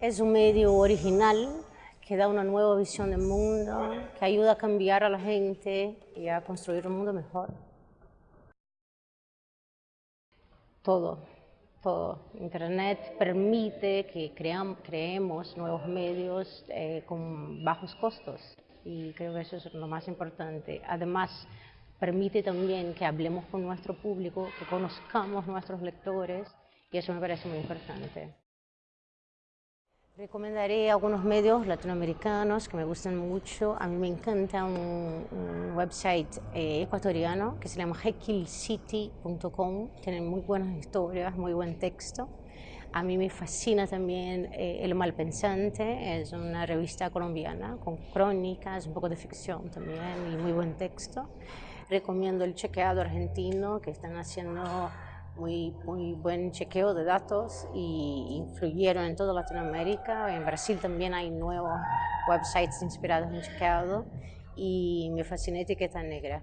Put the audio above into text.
Es un medio original que da una nueva visión del mundo, que ayuda a cambiar a la gente y a construir un mundo mejor. Todo, todo. Internet permite que creemos nuevos medios eh, con bajos costos y creo que eso es lo más importante. Además, permite también que hablemos con nuestro público, que conozcamos nuestros lectores y eso me parece muy importante. Recomendaré algunos medios latinoamericanos que me gustan mucho. A mí me encanta un, website eh, ecuatoriano que se llama hekilcity.com. Tienen muy buenas historias, muy buen texto. A mí me fascina también eh, El Malpensante, es una revista colombiana con crónicas, un poco de ficción también y muy buen texto. Recomiendo El Chequeado Argentino, que están haciendo muy, muy buen chequeo de datos y influyeron en toda Latinoamérica. En Brasil también hay nuevos websites inspirados en chequeado y me fascina Etiqueta Negra.